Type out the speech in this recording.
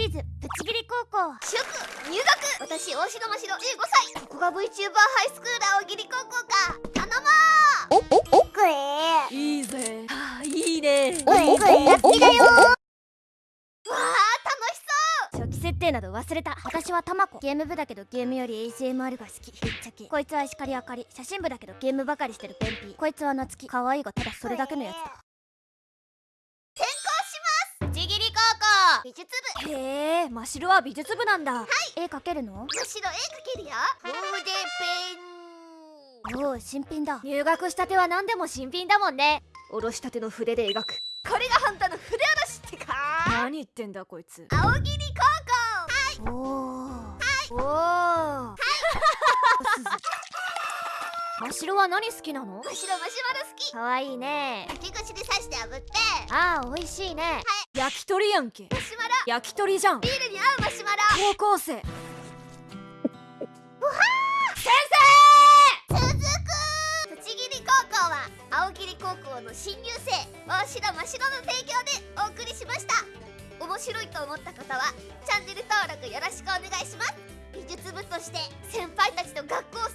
リーズぶち切り高校。祝入学。私大城真白15歳ここが VTuber ハイスクール青桐高校か。頼もう。おおおくえいいぜあいいね。おいくえやっ。きだよわあ楽しそう初期設定など忘れ。た私はたまこゲーム部だけどゲームより ASMR が好きぶっちゃけこいつは石狩あかり写真部だけどゲームばかりしてるペンピーこいつは夏希可愛いがただそれ。だけのやつだ美術部。へえ真白は美術部なんだ、絵描けるの？真白絵描けるよ。筆ペン。おお新品だ。入学したては何でも新品だもんね。おろしたての筆で描く。これが本当の筆下ろしってか。何言ってんだこいつ。青桐高校。おおおお真白は何好きなの？真白マシュマロ好き。可愛いね。竹串で刺して炙って。ああ美味しいね。焼き鳥やんけ。マシュ焼き鳥じゃん。ビールに合うマシュマロ。高校生。続く栃木高校は青桐高校の新入生大城真白の提供でお送りしました。面白いと思った方はチャンネル登録よろしくお願いします。美術部として先輩たちと学校